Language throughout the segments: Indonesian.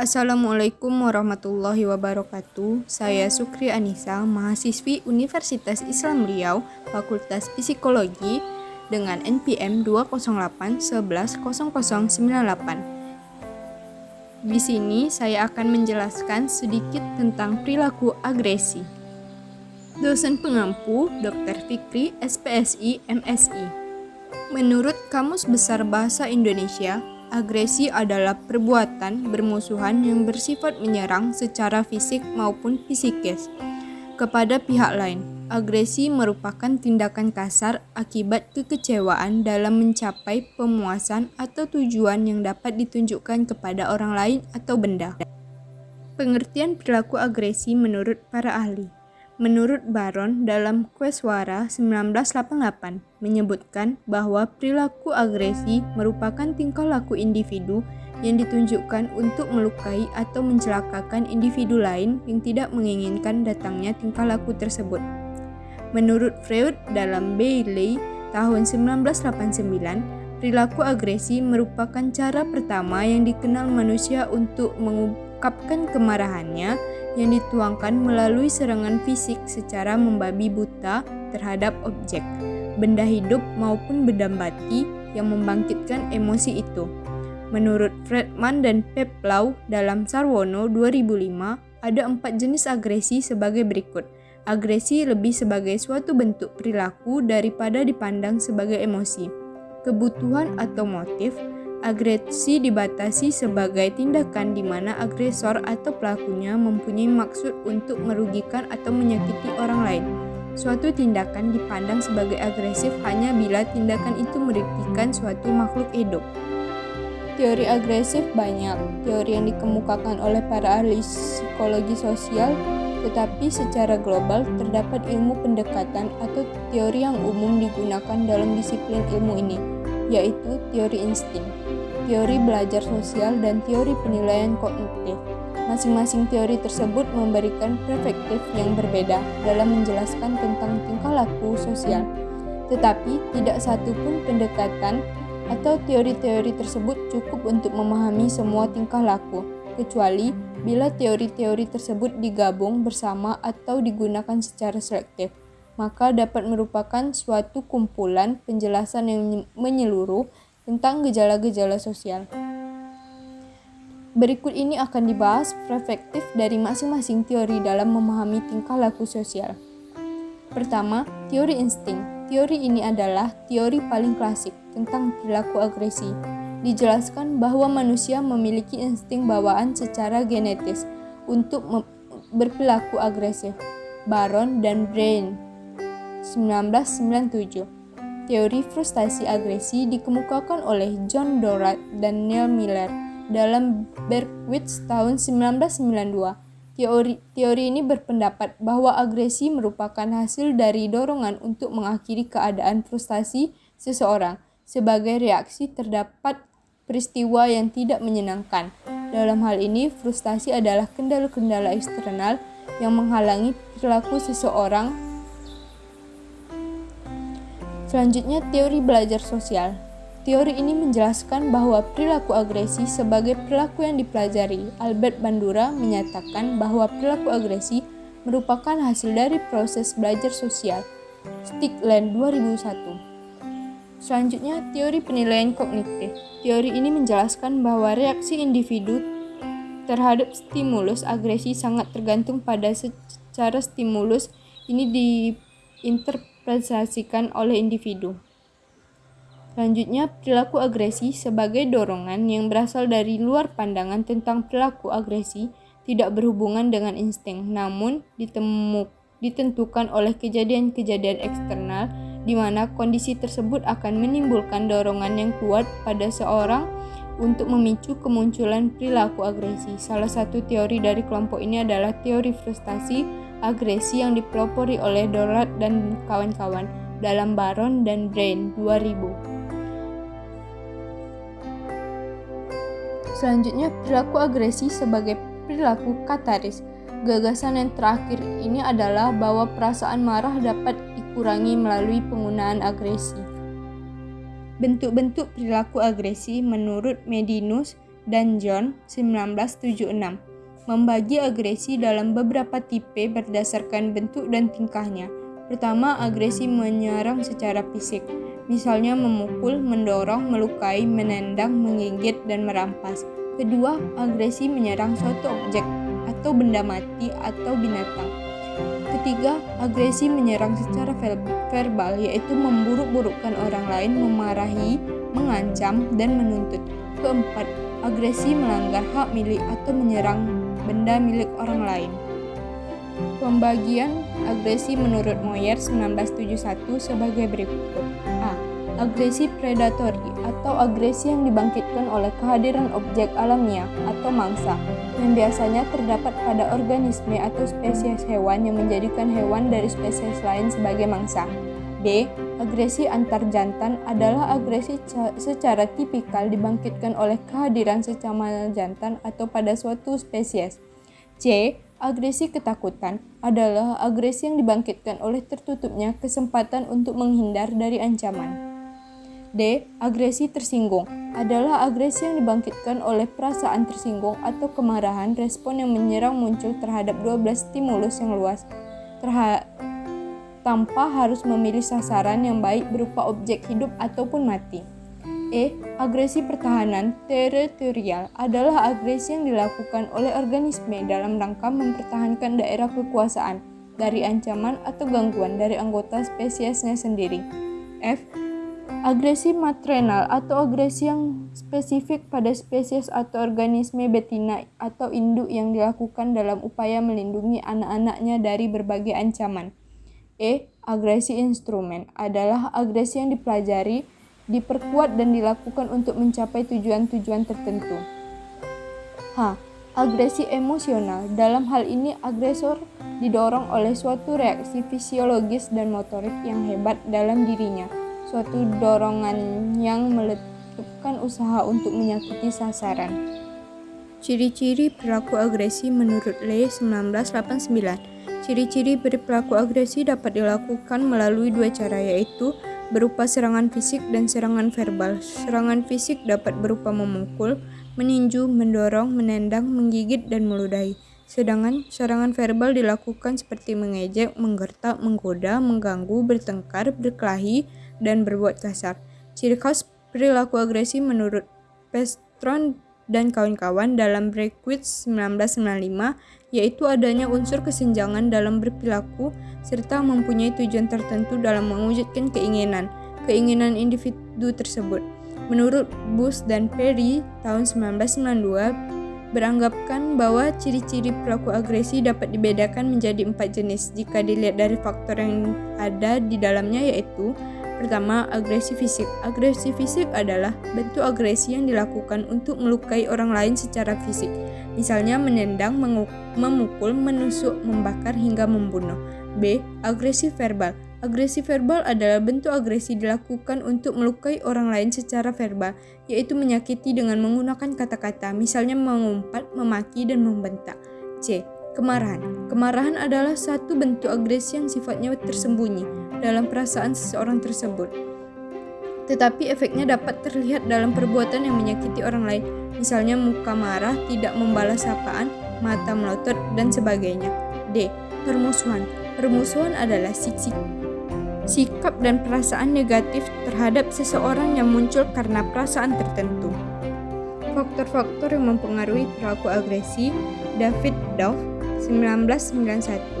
Assalamualaikum warahmatullahi wabarakatuh. Saya Sukri Anissa, mahasiswi Universitas Islam Riau, Fakultas Psikologi dengan NPM 208 Di sini saya akan menjelaskan sedikit tentang perilaku agresi. Dosen pengampu Dr. Fikri, SPSI, MSI. Menurut Kamus Besar Bahasa Indonesia, Agresi adalah perbuatan bermusuhan yang bersifat menyerang secara fisik maupun psikis kepada pihak lain. Agresi merupakan tindakan kasar akibat kekecewaan dalam mencapai pemuasan atau tujuan yang dapat ditunjukkan kepada orang lain atau benda. Pengertian perilaku agresi menurut para ahli Menurut Baron dalam Queswara 1988 menyebutkan bahwa perilaku agresi merupakan tingkah laku individu yang ditunjukkan untuk melukai atau mencelakakan individu lain yang tidak menginginkan datangnya tingkah laku tersebut. Menurut Freud dalam Bailey tahun 1989, perilaku agresi merupakan cara pertama yang dikenal manusia untuk mengungkapkan kemarahannya yang dituangkan melalui serangan fisik secara membabi buta terhadap objek, benda hidup maupun benda mati yang membangkitkan emosi itu. Menurut Fredman dan Peplau dalam Sarwono 2005, ada empat jenis agresi sebagai berikut. Agresi lebih sebagai suatu bentuk perilaku daripada dipandang sebagai emosi. Kebutuhan atau motif, Agresi dibatasi sebagai tindakan di mana agresor atau pelakunya mempunyai maksud untuk merugikan atau menyakiti orang lain. Suatu tindakan dipandang sebagai agresif hanya bila tindakan itu merugikan suatu makhluk hidup. Teori agresif banyak, teori yang dikemukakan oleh para ahli psikologi sosial, tetapi secara global terdapat ilmu pendekatan atau teori yang umum digunakan dalam disiplin ilmu ini, yaitu teori insting teori belajar sosial, dan teori penilaian kognitif. Masing-masing teori tersebut memberikan perspektif yang berbeda dalam menjelaskan tentang tingkah laku sosial. Tetapi, tidak satu pun pendekatan atau teori-teori tersebut cukup untuk memahami semua tingkah laku, kecuali bila teori-teori tersebut digabung bersama atau digunakan secara selektif maka dapat merupakan suatu kumpulan penjelasan yang menyeluruh tentang gejala-gejala sosial. Berikut ini akan dibahas perspektif dari masing-masing teori dalam memahami tingkah laku sosial. Pertama, teori insting. Teori ini adalah teori paling klasik tentang perilaku agresi. Dijelaskan bahwa manusia memiliki insting bawaan secara genetis untuk berperilaku agresif. Baron dan Brain 1997 Teori frustasi agresi dikemukakan oleh John Dorrat dan Neil Miller dalam Berkowitz tahun 1992. Teori, teori ini berpendapat bahwa agresi merupakan hasil dari dorongan untuk mengakhiri keadaan frustasi seseorang sebagai reaksi terdapat peristiwa yang tidak menyenangkan. Dalam hal ini, frustasi adalah kendala-kendala eksternal yang menghalangi perilaku seseorang Selanjutnya, teori belajar sosial. Teori ini menjelaskan bahwa perilaku agresi sebagai perilaku yang dipelajari. Albert Bandura menyatakan bahwa perilaku agresi merupakan hasil dari proses belajar sosial. Stickland 2001. Selanjutnya, teori penilaian kognitif. Teori ini menjelaskan bahwa reaksi individu terhadap stimulus agresi sangat tergantung pada secara stimulus ini diinterpretasi direalisasikan oleh individu. Selanjutnya, perilaku agresi sebagai dorongan yang berasal dari luar pandangan tentang perilaku agresi tidak berhubungan dengan insting, namun ditemu, ditentukan oleh kejadian-kejadian eksternal di mana kondisi tersebut akan menimbulkan dorongan yang kuat pada seorang untuk memicu kemunculan perilaku agresi. Salah satu teori dari kelompok ini adalah teori frustasi agresi yang dipelopori oleh Dorlat dan kawan-kawan dalam Baron dan Brain 2000. Selanjutnya, perilaku agresi sebagai perilaku kataris. Gagasan yang terakhir ini adalah bahwa perasaan marah dapat dikurangi melalui penggunaan agresi. Bentuk-bentuk perilaku agresi menurut Medinus dan John 1976 membagi agresi dalam beberapa tipe berdasarkan bentuk dan tingkahnya. Pertama, agresi menyerang secara fisik, misalnya memukul, mendorong, melukai, menendang, menggigit, dan merampas. Kedua, agresi menyerang suatu objek atau benda mati atau binatang. Ketiga, agresi menyerang secara verbal, yaitu memburuk-burukkan orang lain, memarahi, mengancam, dan menuntut. Keempat, agresi melanggar hak milik atau menyerang benda milik orang lain. Pembagian agresi menurut Moyer 1971 sebagai berikut. A. Agresi predatori atau agresi yang dibangkitkan oleh kehadiran objek alamiah atau mangsa yang biasanya terdapat pada organisme atau spesies hewan yang menjadikan hewan dari spesies lain sebagai mangsa. B. Agresi antar jantan adalah agresi secara tipikal dibangkitkan oleh kehadiran sesama jantan atau pada suatu spesies. C. Agresi ketakutan adalah agresi yang dibangkitkan oleh tertutupnya kesempatan untuk menghindar dari ancaman. D. Agresi tersinggung adalah agresi yang dibangkitkan oleh perasaan tersinggung atau kemarahan respon yang menyerang muncul terhadap 12 stimulus yang luas tanpa harus memilih sasaran yang baik berupa objek hidup ataupun mati. E. Agresi pertahanan teritorial adalah agresi yang dilakukan oleh organisme dalam rangka mempertahankan daerah kekuasaan dari ancaman atau gangguan dari anggota spesiesnya sendiri. F. Agresi maternal atau agresi yang spesifik pada spesies atau organisme betina atau induk yang dilakukan dalam upaya melindungi anak-anaknya dari berbagai ancaman. E. Agresi instrumen adalah agresi yang dipelajari diperkuat dan dilakukan untuk mencapai tujuan-tujuan tertentu. H. Agresi emosional. Dalam hal ini, agresor didorong oleh suatu reaksi fisiologis dan motorik yang hebat dalam dirinya, suatu dorongan yang meletupkan usaha untuk menyakiti sasaran. Ciri-ciri perilaku agresi menurut Le 1989 Ciri-ciri perilaku agresi dapat dilakukan melalui dua cara yaitu berupa serangan fisik dan serangan verbal. Serangan fisik dapat berupa memukul, meninju, mendorong, menendang, menggigit, dan meludahi. Sedangkan serangan verbal dilakukan seperti mengejek, menggertak, menggoda, mengganggu, bertengkar, berkelahi, dan berbuat kasar. Ciri khas perilaku agresi menurut Pestron dan kawan-kawan dalam Breakwitz 1995 yaitu adanya unsur kesenjangan dalam berperilaku serta mempunyai tujuan tertentu dalam mewujudkan keinginan, keinginan individu tersebut. Menurut Bush dan Perry tahun 1992 beranggapan bahwa ciri-ciri perilaku agresi dapat dibedakan menjadi empat jenis jika dilihat dari faktor yang ada di dalamnya yaitu Pertama, agresi fisik. Agresi fisik adalah bentuk agresi yang dilakukan untuk melukai orang lain secara fisik, misalnya menendang, memukul, menusuk, membakar, hingga membunuh. B. Agresi verbal. Agresi verbal adalah bentuk agresi dilakukan untuk melukai orang lain secara verbal, yaitu menyakiti dengan menggunakan kata-kata, misalnya mengumpat, memaki, dan membentak. C. Kemarahan. Kemarahan adalah satu bentuk agresi yang sifatnya tersembunyi dalam perasaan seseorang tersebut. Tetapi efeknya dapat terlihat dalam perbuatan yang menyakiti orang lain, misalnya muka marah, tidak membalas sapaan, mata melotot, dan sebagainya. D. Permusuhan. Permusuhan adalah sik sikap dan perasaan negatif terhadap seseorang yang muncul karena perasaan tertentu. Faktor-faktor yang mempengaruhi perilaku agresi, David Dove 1991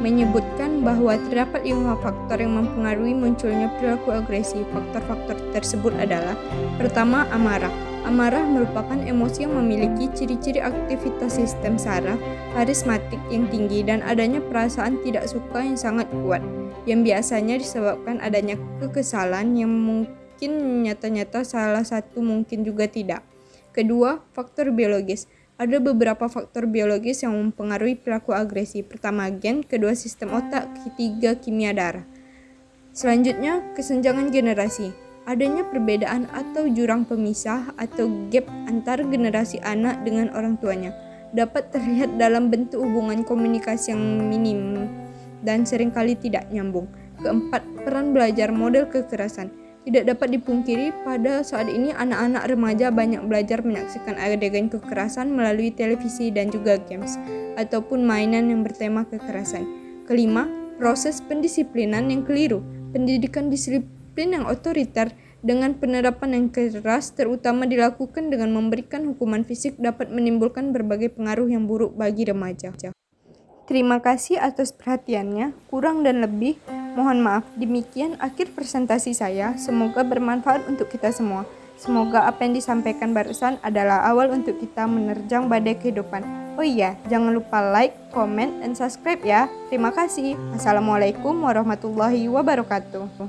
menyebutkan bahwa terdapat lima faktor yang mempengaruhi munculnya perilaku agresi. Faktor-faktor tersebut adalah pertama, amarah. Amarah merupakan emosi yang memiliki ciri-ciri aktivitas sistem saraf karismatik yang tinggi dan adanya perasaan tidak suka yang sangat kuat, yang biasanya disebabkan adanya kekesalan yang mungkin nyata-nyata salah satu mungkin juga tidak. Kedua, faktor biologis. Ada beberapa faktor biologis yang mempengaruhi perilaku agresi. Pertama, gen, kedua sistem otak, ketiga kimia darah. Selanjutnya, kesenjangan generasi. Adanya perbedaan atau jurang pemisah atau gap antar generasi anak dengan orang tuanya dapat terlihat dalam bentuk hubungan komunikasi yang minim dan sering kali tidak nyambung. Keempat, peran belajar model kekerasan. Tidak dapat dipungkiri, pada saat ini anak-anak remaja banyak belajar menyaksikan adegan kekerasan melalui televisi dan juga games, ataupun mainan yang bertema kekerasan. Kelima, proses pendisiplinan yang keliru. Pendidikan disiplin yang otoriter dengan penerapan yang keras terutama dilakukan dengan memberikan hukuman fisik dapat menimbulkan berbagai pengaruh yang buruk bagi remaja. Terima kasih atas perhatiannya. Kurang dan lebih, mohon maaf. Demikian akhir presentasi saya. Semoga bermanfaat untuk kita semua. Semoga apa yang disampaikan barusan adalah awal untuk kita menerjang badai kehidupan. Oh iya, jangan lupa like, comment, dan subscribe ya. Terima kasih. Assalamualaikum warahmatullahi wabarakatuh.